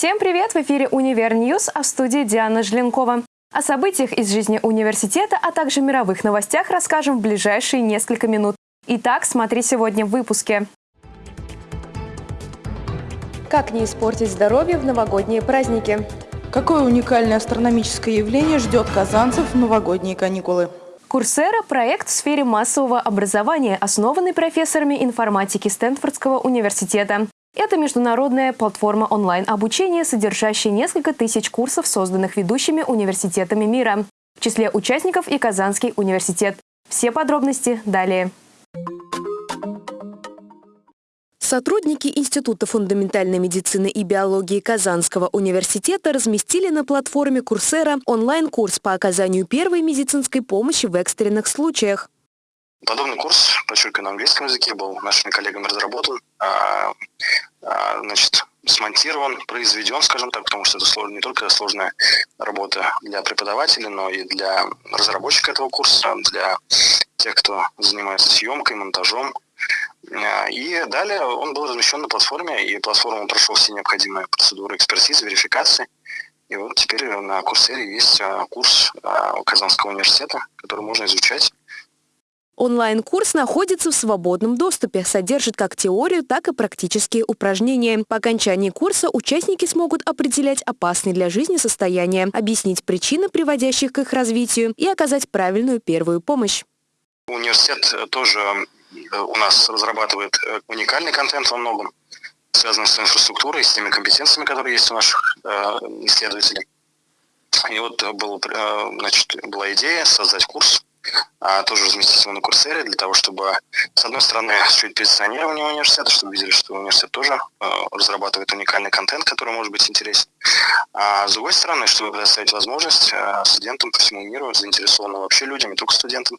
Всем привет! В эфире «Универ News», а в студии Диана Жленкова. О событиях из жизни университета, а также мировых новостях расскажем в ближайшие несколько минут. Итак, смотри сегодня в выпуске. Как не испортить здоровье в новогодние праздники? Какое уникальное астрономическое явление ждет казанцев в новогодние каникулы? Coursera – проект в сфере массового образования, основанный профессорами информатики Стэнфордского университета. Это международная платформа онлайн-обучения, содержащая несколько тысяч курсов, созданных ведущими университетами мира. В числе участников и Казанский университет. Все подробности далее. Сотрудники Института фундаментальной медицины и биологии Казанского университета разместили на платформе Курсера онлайн-курс по оказанию первой медицинской помощи в экстренных случаях. Подобный курс, подчеркиваю, на английском языке, был нашими коллегами разработан, а, а, значит, смонтирован, произведен, скажем так, потому что это сложно, не только сложная работа для преподавателей, но и для разработчика этого курса, для тех, кто занимается съемкой, монтажом. А, и далее он был размещен на платформе, и платформа прошел все необходимые процедуры экспертизы, верификации. И вот теперь на Курсере есть курс Казанского университета, который можно изучать Онлайн-курс находится в свободном доступе, содержит как теорию, так и практические упражнения. По окончании курса участники смогут определять опасные для жизни состояния, объяснить причины, приводящих к их развитию, и оказать правильную первую помощь. Университет тоже э, у нас разрабатывает э, уникальный контент во многом, связанный с инфраструктурой, с теми компетенциями, которые есть у наших э, исследователей. И вот был, значит, была идея создать курс тоже разместить его на Курсере для того, чтобы, с одной стороны, осуществить позиционирование университета, чтобы видели, что университет тоже э, разрабатывает уникальный контент, который может быть интересен. А с другой стороны, чтобы предоставить возможность э, студентам по всему миру, заинтересованным вообще людям, не только студентам,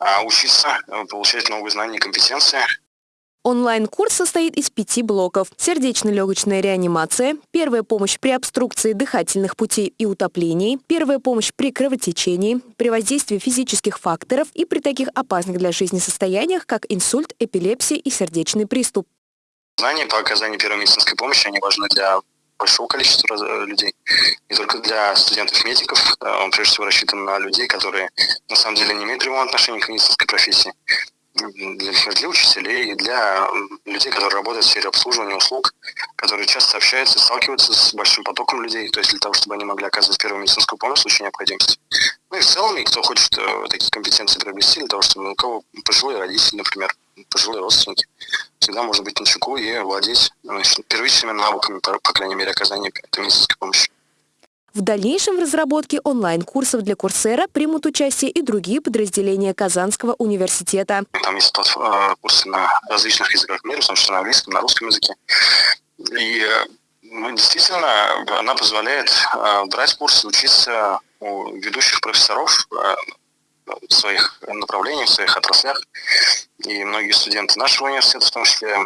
э, учиться, э, получать новые знания и компетенции, Онлайн-курс состоит из пяти блоков. Сердечно-легочная реанимация, первая помощь при обструкции дыхательных путей и утоплении, первая помощь при кровотечении, при воздействии физических факторов и при таких опасных для жизни состояниях, как инсульт, эпилепсия и сердечный приступ. Знания по оказанию первой медицинской помощи, они важны для большого количества людей, не только для студентов-медиков. Он прежде всего рассчитан на людей, которые на самом деле не имеют прямого отношения к медицинской профессии для, для учителей и для людей, которые работают в сфере обслуживания услуг, которые часто общаются, сталкиваются с большим потоком людей, то есть для того, чтобы они могли оказывать первую медицинскую помощь в случае необходимости. Ну и в целом, и кто хочет э, такие компетенции приобрести, для того, чтобы у кого пожилые родители, например, пожилые родственники, всегда можно быть на чеку и владеть значит, первичными навыками, по, по крайней мере, оказания медицинской помощи. В дальнейшем в разработке онлайн-курсов для Курсера примут участие и другие подразделения Казанского университета. Там есть э, курсы на различных языках мира, в том числе на английском, на русском языке. И ну, действительно, она позволяет э, брать курсы, учиться у ведущих профессоров в своих направлениях, в своих отраслях. И многие студенты нашего университета, в том числе,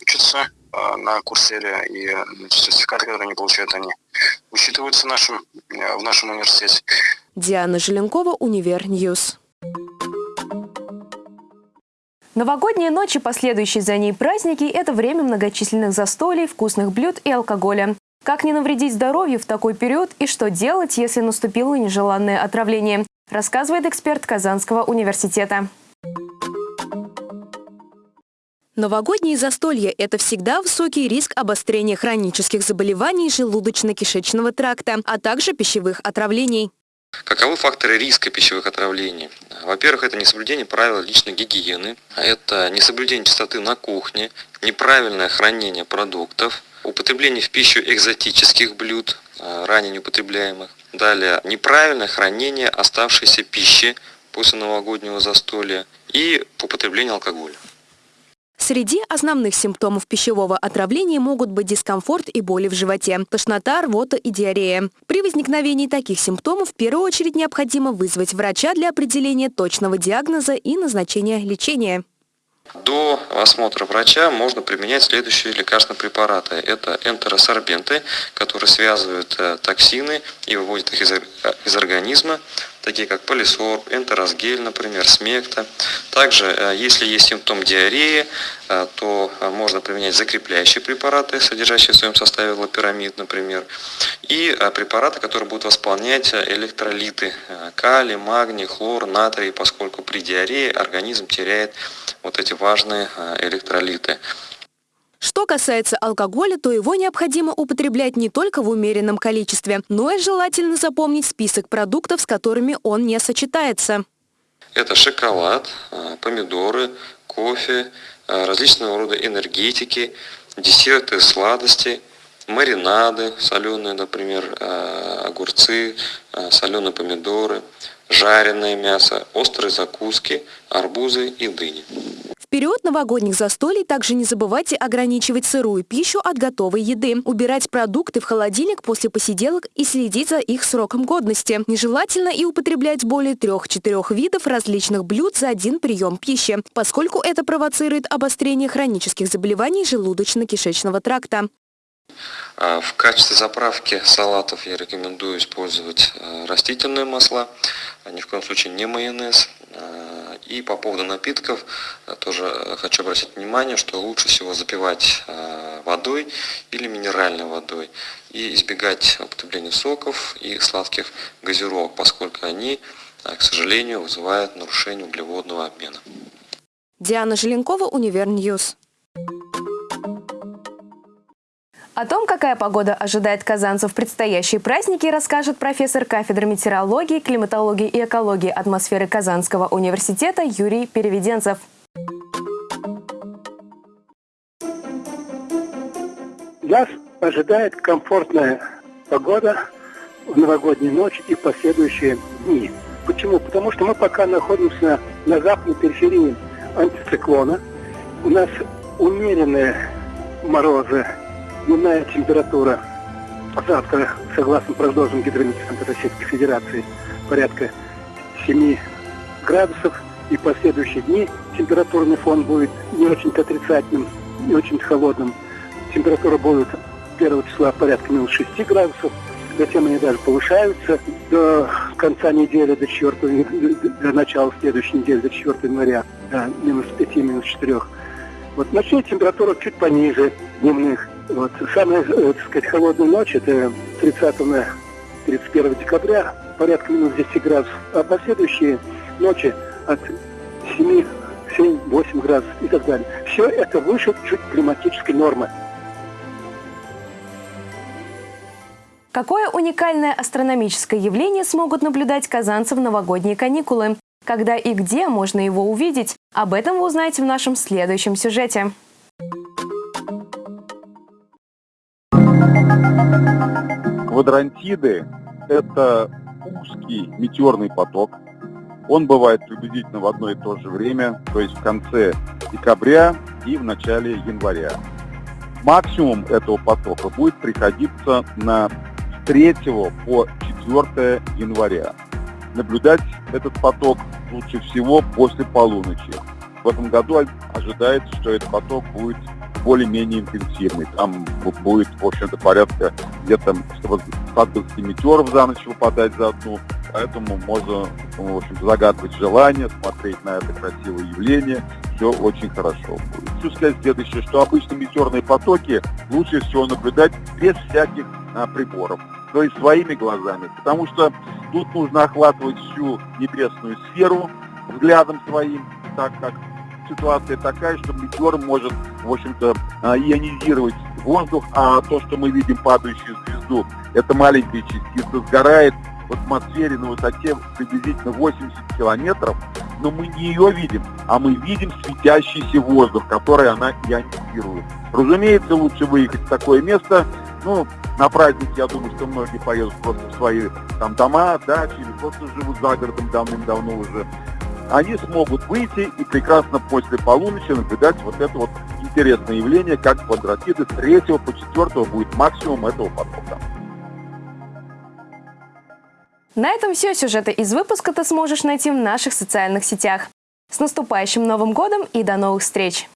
учатся на Курсере, и сертификаты, которые они получают, они учитываются нашим, э, в нашем университете. Диана Желенкова, Универ News. Новогодние ночи, последующие за ней праздники – это время многочисленных застолий, вкусных блюд и алкоголя. Как не навредить здоровью в такой период и что делать, если наступило нежеланное отравление, рассказывает эксперт Казанского университета. Новогодние застолья – это всегда высокий риск обострения хронических заболеваний желудочно-кишечного тракта, а также пищевых отравлений. Каковы факторы риска пищевых отравлений? Во-первых, это несоблюдение правил личной гигиены, это несоблюдение чистоты на кухне, неправильное хранение продуктов, употребление в пищу экзотических блюд, э, ранее неупотребляемых. Далее, неправильное хранение оставшейся пищи после новогоднего застолья и употребление алкоголя. Среди основных симптомов пищевого отравления могут быть дискомфорт и боли в животе, тошнота, рвота и диарея. При возникновении таких симптомов в первую очередь необходимо вызвать врача для определения точного диагноза и назначения лечения. До осмотра врача можно применять следующие лекарственные препараты. Это энтеросорбенты, которые связывают э, токсины и выводят их из, из организма. Такие как полисорб, энтеросгель, например, смекта. Также, э, если есть симптом диареи, э, то можно применять закрепляющие препараты, содержащие в своем составе лапирамид, например, и препараты, которые будут восполнять электролиты калий, магний, хлор, натрий, поскольку при диарее организм теряет вот эти важные электролиты. Что касается алкоголя, то его необходимо употреблять не только в умеренном количестве, но и желательно запомнить список продуктов, с которыми он не сочетается. Это шоколад, а, помидоры, кофе, а, различного рода энергетики, десерты, сладости, маринады, соленые, например, а, огурцы, соленые помидоры, жареное мясо, острые закуски, арбузы и дыни период новогодних застолий также не забывайте ограничивать сырую пищу от готовой еды, убирать продукты в холодильник после посиделок и следить за их сроком годности. Нежелательно и употреблять более трех-четырех видов различных блюд за один прием пищи, поскольку это провоцирует обострение хронических заболеваний желудочно-кишечного тракта. А, в качестве заправки салатов я рекомендую использовать э, растительные масла, а ни в коем случае не майонез. И по поводу напитков э, тоже э, хочу обратить внимание, что лучше всего запивать э, водой или минеральной водой и избегать употребления соков и сладких газировок, поскольку они, к сожалению, вызывают нарушение углеводного обмена. Диана Желенкова, Универ News. О том, какая погода ожидает казанцев в предстоящие праздники, расскажет профессор кафедры метеорологии, климатологии и экологии атмосферы Казанского университета Юрий Переведенцев. Нас ожидает комфортная погода в новогоднюю ночь и последующие дни. Почему? Потому что мы пока находимся на западной периферии антициклона. У нас умеренные морозы Дневная температура завтра, согласно прогнозам Гидрометеорологии Российской Федерации, порядка 7 градусов. И последующие дни температурный фон будет не очень отрицательным, не очень холодным. Температура будет 1 числа порядка минус 6 градусов. Затем они даже повышаются до конца недели, до 4, до начала следующей недели, до 4 января, до минус 5, минус 4. Вот ночная температура чуть пониже дневных. Вот. Самая, э, так сказать, холодная ночь, это 30 на 31 декабря, порядка минус 10 градусов, а последующие ночи от 7, 7, 8 градусов и так далее. Все это выше чуть климатической нормы. Какое уникальное астрономическое явление смогут наблюдать казанцы в новогодние каникулы? Когда и где можно его увидеть? Об этом вы узнаете в нашем следующем сюжете. Квадрантиды – это узкий метеорный поток. Он бывает приблизительно в одно и то же время, то есть в конце декабря и в начале января. Максимум этого потока будет приходиться на 3 по 4 января. Наблюдать этот поток лучше всего после полуночи. В этом году ожидается, что этот поток будет более-менее интенсивный. Там будет, в общем-то, порядка где-то 120 метеоров за ночь выпадать за одну. Поэтому можно, в общем загадывать желание, смотреть на это красивое явление. Все очень хорошо будет. Хочу сказать следующее, что обычно метеорные потоки лучше всего наблюдать без всяких а, приборов. То есть своими глазами. Потому что тут нужно охватывать всю небесную сферу взглядом своим, так как ситуация такая, что метеор может, в общем-то, а, ионизировать воздух, а то, что мы видим падающую звезду, это маленькая частица, сгорает в атмосфере на высоте приблизительно 80 километров, но мы не ее видим, а мы видим светящийся воздух, который она ионизирует. Разумеется, лучше выехать в такое место, ну, на праздник, я думаю, что многие поедут просто в свои там дома, дачи, или просто живут за городом давным-давно уже они смогут выйти и прекрасно после полуночи наблюдать вот это вот интересное явление, как квадратиды с 3 по 4 будет максимум этого потока. На этом все. Сюжеты из выпуска ты сможешь найти в наших социальных сетях. С наступающим Новым годом и до новых встреч!